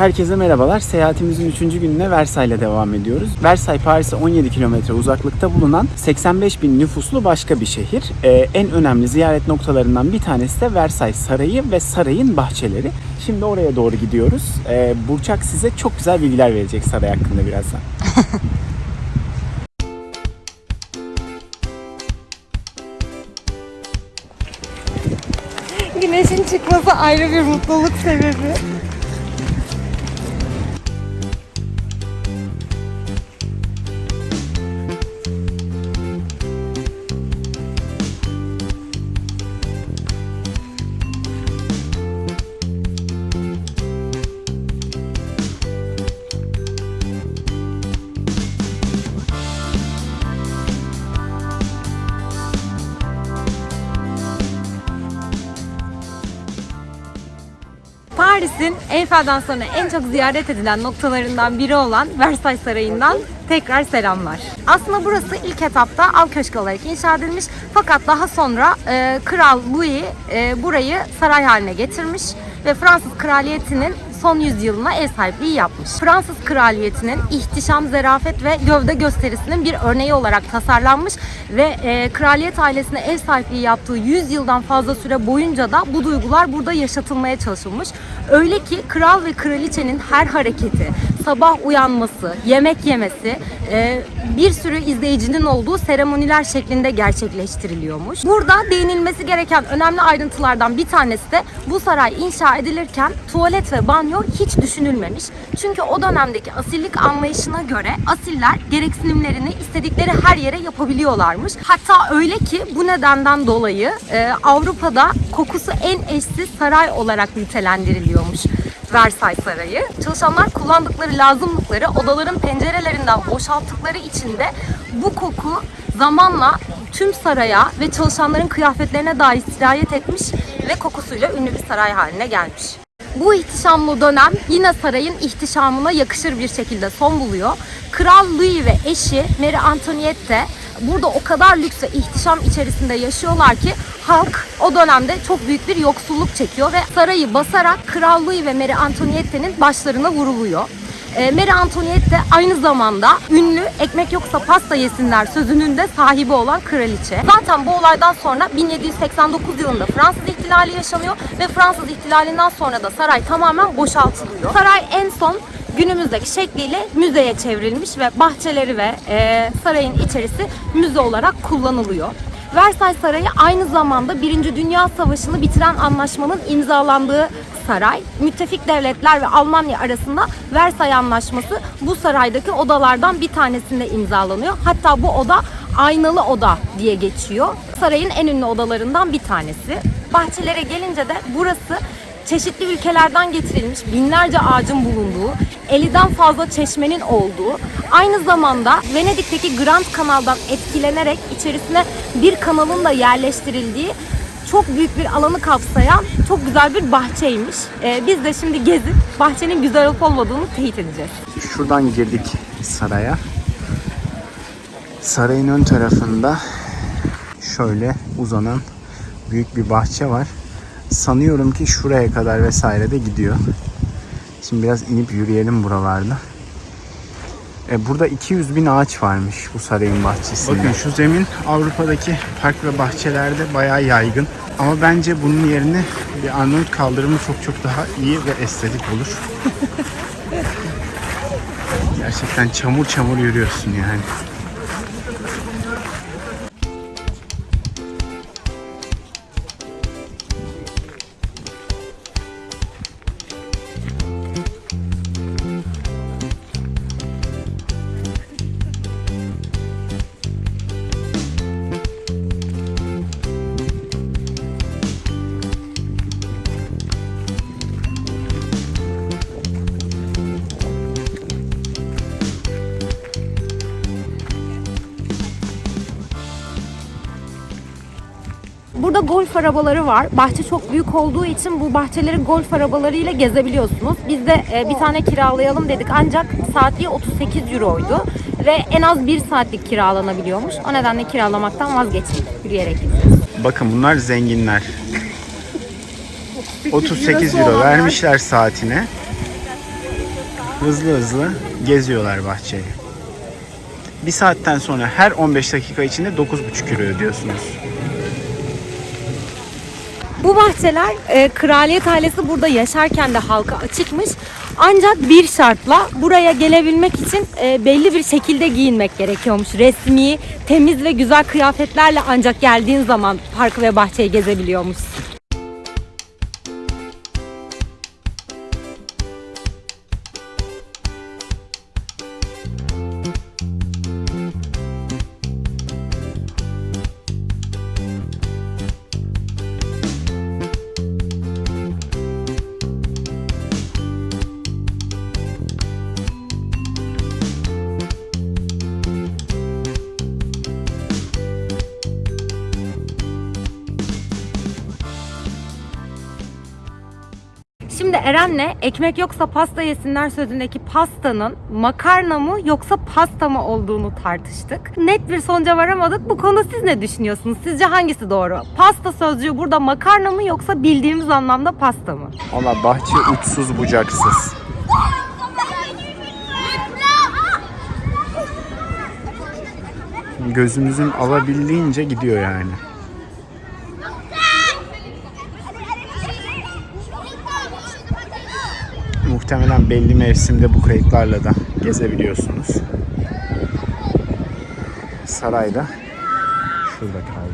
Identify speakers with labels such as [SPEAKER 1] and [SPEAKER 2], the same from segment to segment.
[SPEAKER 1] Herkese merhabalar. Seyahatimizin 3. gününe Versailles'le devam ediyoruz. Versailles Paris'e 17 kilometre uzaklıkta bulunan 85 bin nüfuslu başka bir şehir. Ee, en önemli ziyaret noktalarından bir tanesi de Versailles Sarayı ve sarayın bahçeleri. Şimdi oraya doğru gidiyoruz. Ee, Burçak size çok güzel bilgiler verecek saray hakkında birazdan.
[SPEAKER 2] Güneşin çıkması ayrı bir mutluluk sebebi. Paris'in Eyfel'den sonra en çok ziyaret edilen noktalarından biri olan Versailles Sarayı'ndan tekrar selamlar. Aslında burası ilk etapta av köşkü olarak inşa edilmiş fakat daha sonra e, Kral Louis e, burayı saray haline getirmiş ve Fransız kraliyetinin son yüzyılına ev sahipliği yapmış. Fransız kraliyetinin ihtişam, zerafet ve gövde gösterisinin bir örneği olarak tasarlanmış ve e, kraliyet ailesine ev sahipliği yaptığı 100 yıldan fazla süre boyunca da bu duygular burada yaşatılmaya çalışılmış. Öyle ki kral ve kraliçenin her hareketi, sabah uyanması, yemek yemesi e, bir sürü izleyicinin olduğu seremoniler şeklinde gerçekleştiriliyormuş. Burada değinilmesi gereken önemli ayrıntılardan bir tanesi de bu saray inşa edilirken tuvalet ve banyo hiç düşünülmemiş. Çünkü o dönemdeki asillik anlayışına göre asiller gereksinimlerini istedikleri her yere yapabiliyorlarmış. Hatta öyle ki bu nedenden dolayı e, Avrupa'da kokusu en eşsiz saray olarak nitelendiriliyormuş. Versailles Sarayı. Çalışanlar kullandıkları lazımlıkları odaların pencerelerinden boşalttıkları için de bu koku zamanla tüm saraya ve çalışanların kıyafetlerine dahi sirayet etmiş ve kokusuyla ünlü bir saray haline gelmiş. Bu ihtişamlı dönem yine sarayın ihtişamına yakışır bir şekilde son buluyor. Kral Louis ve eşi Mary Antoinette burada o kadar lüks ve ihtişam içerisinde yaşıyorlar ki halk o dönemde çok büyük bir yoksulluk çekiyor ve sarayı basarak Kral Louis ve Mary Antoinette'nin başlarına vuruluyor. E, Mary Antoinette de aynı zamanda ünlü ekmek yoksa pasta yesinler sözünün de sahibi olan kraliçe. Zaten bu olaydan sonra 1789 yılında Fransız ihtilali yaşanıyor ve Fransız ihtilalinden sonra da saray tamamen boşaltılıyor. Saray en son günümüzdeki şekliyle müzeye çevrilmiş ve bahçeleri ve e, sarayın içerisi müze olarak kullanılıyor. Versailles Sarayı aynı zamanda 1. Dünya Savaşı'nı bitiren anlaşmanın imzalandığı saray. Müttefik devletler ve Almanya arasında Versailles Anlaşması bu saraydaki odalardan bir tanesinde imzalanıyor. Hatta bu oda aynalı oda diye geçiyor. Sarayın en ünlü odalarından bir tanesi. Bahçelere gelince de burası çeşitli ülkelerden getirilmiş binlerce ağacın bulunduğu, 50'den fazla çeşmenin olduğu, aynı zamanda Venedik'teki Grand Kanal'dan etkilenerek içerisine bir kanalın da yerleştirildiği çok büyük bir alanı kapsayan çok güzel bir bahçeymiş. Ee, biz de şimdi gezip bahçenin güzel olup olmadığını teyit edeceğiz.
[SPEAKER 1] Şuradan girdik saraya. Sarayın ön tarafında şöyle uzanan büyük bir bahçe var. Sanıyorum ki şuraya kadar vesaire de gidiyor. Şimdi biraz inip yürüyelim buralarda. E, burada 200 bin ağaç varmış bu sarayın bahçesinde. Bakın şu zemin Avrupa'daki park ve bahçelerde bayağı yaygın. Ama bence bunun yerine bir Arnavut kaldırımı çok çok daha iyi ve estetik olur. Gerçekten çamur çamur yürüyorsun yani.
[SPEAKER 2] Burada golf arabaları var. Bahçe çok büyük olduğu için bu bahçeleri golf arabalarıyla gezebiliyorsunuz. Biz de e, bir tane kiralayalım dedik ancak saatliği 38 euroydu. Ve en az bir saatlik kiralanabiliyormuş. O nedenle kiralamaktan vazgeçtik. Yürüyerek gideceğiz.
[SPEAKER 1] Bakın bunlar zenginler. 38 euro vermişler saatine. hızlı hızlı geziyorlar bahçeyi. Bir saatten sonra her 15 dakika içinde 9,5 euro ödüyorsunuz.
[SPEAKER 2] Bu bahçeler e, kraliyet ailesi burada yaşarken de halka açıkmış. Ancak bir şartla buraya gelebilmek için e, belli bir şekilde giyinmek gerekiyormuş. Resmi, temiz ve güzel kıyafetlerle ancak geldiğin zaman parkı ve bahçeyi gezebiliyormuş. Eren'le ekmek yoksa pasta yesinler sözündeki pastanın makarna mı yoksa pasta mı olduğunu tartıştık. Net bir sonuca varamadık. Bu konuda siz ne düşünüyorsunuz? Sizce hangisi doğru? Pasta sözcüğü burada makarna mı yoksa bildiğimiz anlamda pasta mı?
[SPEAKER 1] Valla bahçe uçsuz bucaksız. Gözünüzün alabildiğince gidiyor yani. Muhtemelen belli mevsimde bu kayıklarla da gezebiliyorsunuz. Sarayda şurada kaldı.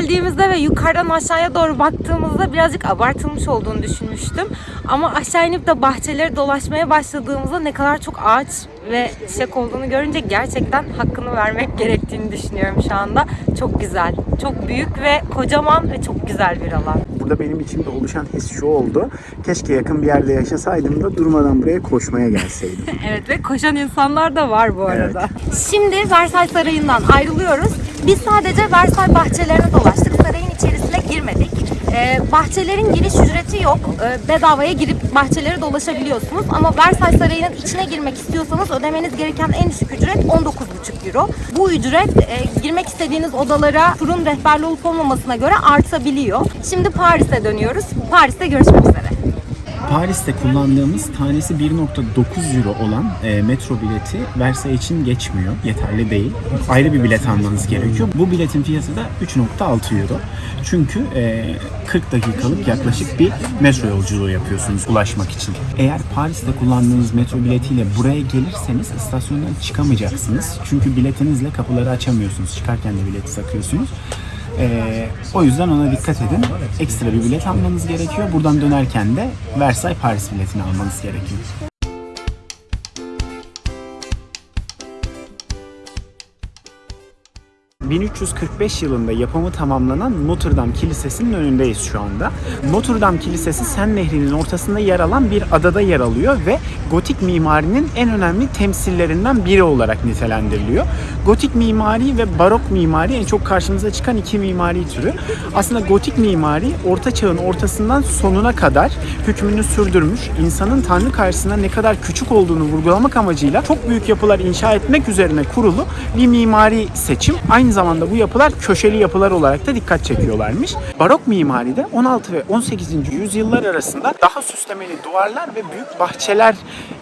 [SPEAKER 2] Geldiğimizde ve yukarıdan aşağıya doğru baktığımızda birazcık abartılmış olduğunu düşünmüştüm. Ama aşağı inip de bahçeleri dolaşmaya başladığımızda ne kadar çok ağaç ve çiçek olduğunu görünce gerçekten hakkını vermek gerektiğini düşünüyorum şu anda. Çok güzel, çok büyük ve kocaman ve çok güzel bir alan.
[SPEAKER 1] Burada benim içimde oluşan his şu oldu. Keşke yakın bir yerde yaşasaydım da durmadan buraya koşmaya gelseydim.
[SPEAKER 2] Evet ve koşan insanlar da var bu arada. Şimdi Versailles Sarayı'ndan ayrılıyoruz. Biz sadece Versailles bahçelerine dolaştık. Sarayın içerisine girmedik. Ee, bahçelerin giriş ücreti yok. Ee, bedavaya girip bahçeleri dolaşabiliyorsunuz. Ama Versailles Sarayı'nın içine girmek istiyorsanız ödemeniz gereken en düşük ücret 19,5 euro. Bu ücret e, girmek istediğiniz odalara turun rehberli olup olmamasına göre artabiliyor. Şimdi Paris'e dönüyoruz. Paris'te görüşmek üzere.
[SPEAKER 1] Paris'te kullandığımız tanesi 1.9 euro olan e, metro bileti Versailles için geçmiyor. Yeterli değil. Ayrı bir bilet almanız gerekiyor. Bu biletin fiyatı da 3.6 euro. Çünkü e, 40 dakikalık yaklaşık bir metro yolculuğu yapıyorsunuz ulaşmak için. Eğer Paris'te kullandığınız metro biletiyle buraya gelirseniz istasyondan çıkamayacaksınız. Çünkü biletinizle kapıları açamıyorsunuz. Çıkarken de bileti takıyorsunuz. Ee, o yüzden ona dikkat edin. Ekstra bir bilet almanız gerekiyor. Buradan dönerken de Versailles Paris biletini almanız gerekiyor. 1345 yılında yapımı tamamlanan Notre Dame Kilisesi'nin önündeyiz şu anda. Notre Dame Kilisesi Sen Nehri'nin ortasında yer alan bir adada yer alıyor ve gotik mimarinin en önemli temsillerinden biri olarak nitelendiriliyor. Gotik mimari ve barok mimari en çok karşımıza çıkan iki mimari türü. Aslında gotik mimari Orta Çağ'ın ortasından sonuna kadar hükmünü sürdürmüş, insanın Tanrı karşısında ne kadar küçük olduğunu vurgulamak amacıyla çok büyük yapılar inşa etmek üzerine kurulu bir mimari seçim. Aynı zamanda bu yapılar köşeli yapılar olarak da dikkat çekiyorlarmış. Barok mimaride 16 ve 18. yüzyıllar arasında daha süslemeli duvarlar ve büyük bahçeler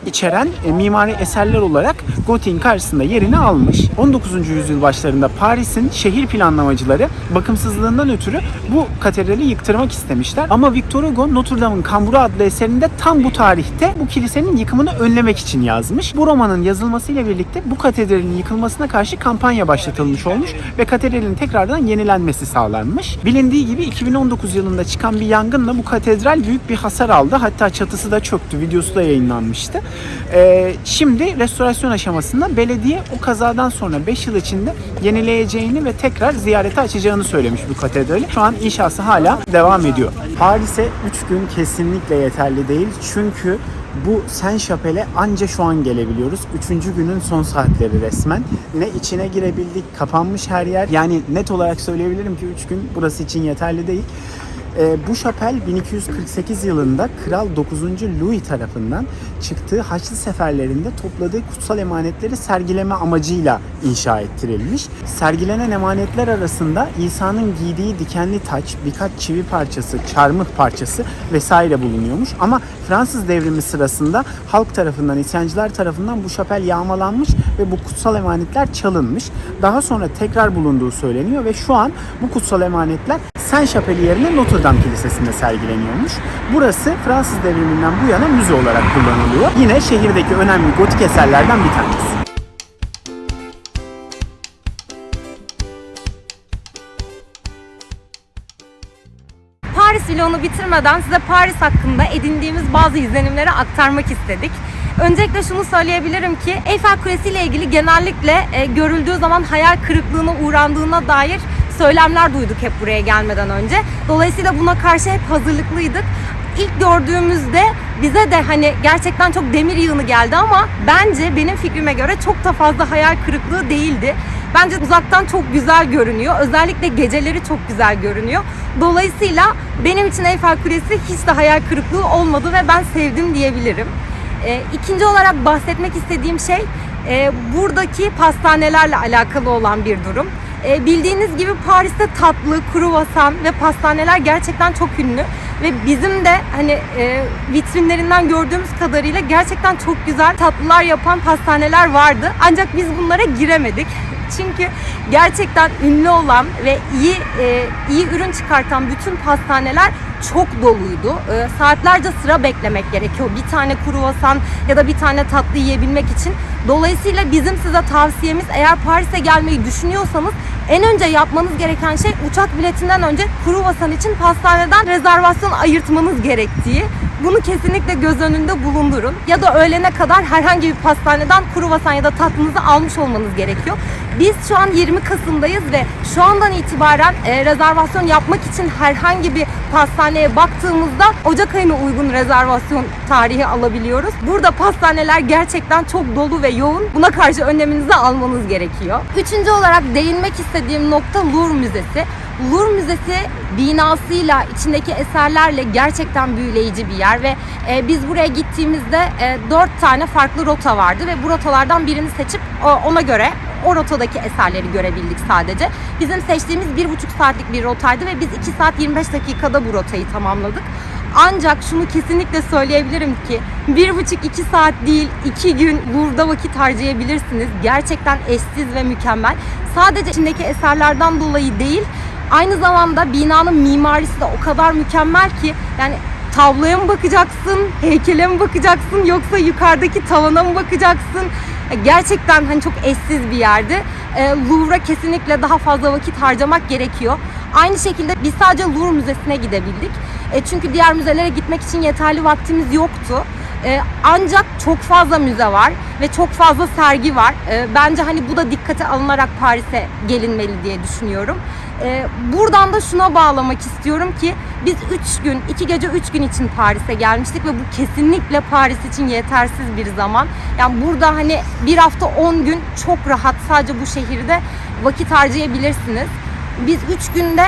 [SPEAKER 1] içeren e, mimari eserler olarak gotiğin karşısında yerini almış. 19. yüzyıl başlarında Paris'in şehir planlamacıları bakımsızlığından ötürü bu katedrali yıktırmak istemişler. Ama Victor Hugo Notre Dame'ın Kamburu adlı eserinde tam bu tarihte bu kilisenin yıkımını önlemek için yazmış. Bu romanın yazılmasıyla birlikte bu katedralin yıkılmasına karşı kampanya başlatılmış olmuş ve katedralin tekrardan yenilenmesi sağlanmış. Bilindiği gibi 2019 yılında çıkan bir yangınla bu katedral büyük bir hasar aldı. Hatta çatısı da çöktü. Videosu da yayınlanmıştı. Ee, şimdi restorasyon aşamasında belediye o kazadan sonra 5 yıl içinde yenileyeceğini ve tekrar ziyarete açacağını söylemiş bu katedrali. Şu an inşası hala devam ediyor. Paris'e 3 gün kesinlikle yeterli değil. Çünkü bu Saint Chapel'e anca şu an gelebiliyoruz. Üçüncü günün son saatleri resmen. Ne içine girebildik, kapanmış her yer. Yani net olarak söyleyebilirim ki 3 gün burası için yeterli değil. Ee, bu şapel 1248 yılında Kral 9. Louis tarafından çıktığı Haçlı seferlerinde topladığı kutsal emanetleri sergileme amacıyla inşa ettirilmiş. Sergilenen emanetler arasında İsa'nın giydiği dikenli taç, birkaç çivi parçası, çarmıh parçası vesaire bulunuyormuş. Ama Fransız devrimi sırasında halk tarafından, isyancılar tarafından bu şapel yağmalanmış ve bu kutsal emanetler çalınmış. Daha sonra tekrar bulunduğu söyleniyor ve şu an bu kutsal emanetler Saint Chapelle yerine Notre Dame Kilisesi'nde sergileniyormuş. Burası Fransız devriminden bu yana müze olarak kullanılıyor. Yine şehirdeki önemli gotik eserlerden bir tanesi.
[SPEAKER 2] Paris vlogunu bitirmeden size Paris hakkında edindiğimiz bazı izlenimleri aktarmak istedik. Öncelikle şunu söyleyebilirim ki Eiffel Kulesi ile ilgili genellikle e, görüldüğü zaman hayal kırıklığına uğrandığına dair söylemler duyduk hep buraya gelmeden önce. Dolayısıyla buna karşı hep hazırlıklıydık. İlk gördüğümüzde bize de hani gerçekten çok demir yığını geldi ama bence benim fikrime göre çok da fazla hayal kırıklığı değildi. Bence uzaktan çok güzel görünüyor. Özellikle geceleri çok güzel görünüyor. Dolayısıyla benim için Eiffel Kulesi hiç de hayal kırıklığı olmadı ve ben sevdim diyebilirim. E, ikinci olarak bahsetmek istediğim şey e, buradaki pastanelerle alakalı olan bir durum. E, bildiğiniz gibi Paris'te tatlı, kruvasan ve pastaneler gerçekten çok ünlü ve bizim de hani e, vitrinlerinden gördüğümüz kadarıyla gerçekten çok güzel tatlılar yapan pastaneler vardı. Ancak biz bunlara giremedik. Çünkü gerçekten ünlü olan ve iyi e, iyi ürün çıkartan bütün pastaneler çok doluydu. E, saatlerce sıra beklemek gerekiyor. Bir tane kruvasan ya da bir tane tatlı yiyebilmek için. Dolayısıyla bizim size tavsiyemiz eğer Paris'e gelmeyi düşünüyorsanız en önce yapmanız gereken şey uçak biletinden önce kruvasan için pastaneden rezervasyon ayırtmanız gerektiği. Bunu kesinlikle göz önünde bulundurun. Ya da öğlene kadar herhangi bir pastaneden kruvasan ya da tatlınızı almış olmanız gerekiyor. Biz şu an 20 Kasım'dayız ve şu andan itibaren e, rezervasyon yapmak için herhangi bir pastaneye baktığımızda Ocak ayına uygun rezervasyon tarihi alabiliyoruz. Burada pastaneler gerçekten çok dolu ve yoğun. Buna karşı önleminizi almanız gerekiyor. Üçüncü olarak değinmek istediğim nokta Louvre Müzesi. Louvre Müzesi binasıyla, içindeki eserlerle gerçekten büyüleyici bir yer ve e, biz buraya gittiğimizde e, 4 tane farklı rota vardı ve bu rotalardan birini seçip ona göre o rotadaki eserleri görebildik sadece. Bizim seçtiğimiz bir buçuk saatlik bir rotaydı ve biz 2 saat 25 dakikada bu rotayı tamamladık. Ancak şunu kesinlikle söyleyebilirim ki bir buçuk iki saat değil iki gün burada vakit harcayabilirsiniz. Gerçekten eşsiz ve mükemmel. Sadece içindeki eserlerden dolayı değil aynı zamanda binanın mimarisi de o kadar mükemmel ki yani tabloya mı bakacaksın, heykele mi bakacaksın yoksa yukarıdaki tavana mı bakacaksın? Gerçekten hani çok eşsiz bir yerdi. E, Louvre'a kesinlikle daha fazla vakit harcamak gerekiyor. Aynı şekilde biz sadece Louvre Müzesi'ne gidebildik. E, çünkü diğer müzelere gitmek için yeterli vaktimiz yoktu. E, ancak çok fazla müze var ve çok fazla sergi var. E, bence hani bu da dikkate alınarak Paris'e gelinmeli diye düşünüyorum. E, buradan da şuna bağlamak istiyorum ki biz 3 gün, 2 gece 3 gün için Paris'e gelmiştik ve bu kesinlikle Paris için yetersiz bir zaman. Yani burada hani bir hafta 10 gün çok rahat sadece bu şehirde vakit harcayabilirsiniz. Biz 3 günde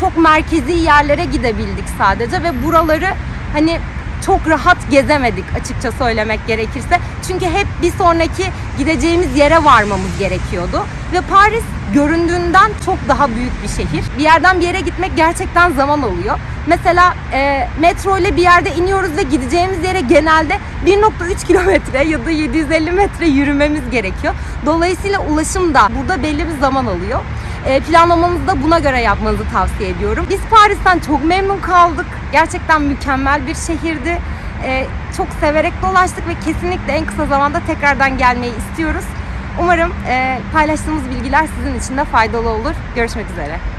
[SPEAKER 2] çok merkezi yerlere gidebildik sadece ve buraları hani çok rahat gezemedik açıkça söylemek gerekirse. Çünkü hep bir sonraki gideceğimiz yere varmamız gerekiyordu. Ve Paris göründüğünden çok daha büyük bir şehir. Bir yerden bir yere gitmek gerçekten zaman alıyor. Mesela e, metro ile bir yerde iniyoruz ve gideceğimiz yere genelde 1.3 kilometre ya da 750 metre yürümemiz gerekiyor. Dolayısıyla ulaşım da burada belli bir zaman alıyor. E, planlamanızı da buna göre yapmanızı tavsiye ediyorum. Biz Paris'ten çok memnun kaldık. Gerçekten mükemmel bir şehirdi. E, çok severek dolaştık ve kesinlikle en kısa zamanda tekrardan gelmeyi istiyoruz. Umarım e, paylaştığımız bilgiler sizin için de faydalı olur. Görüşmek üzere.